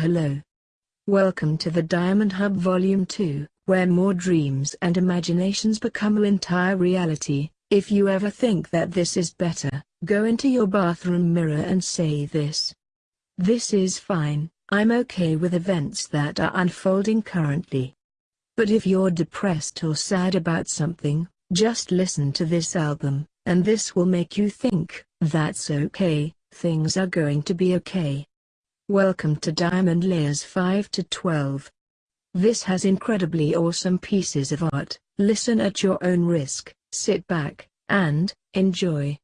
Hello. Welcome to the Diamond Hub Volume 2, where more dreams and imaginations become an entire reality. If you ever think that this is better, go into your bathroom mirror and say this. This is fine, I'm okay with events that are unfolding currently. But if you're depressed or sad about something, just listen to this album, and this will make you think, that's okay, things are going to be okay. Welcome to Diamond Layers 5 to 12. This has incredibly awesome pieces of art, listen at your own risk, sit back, and, enjoy.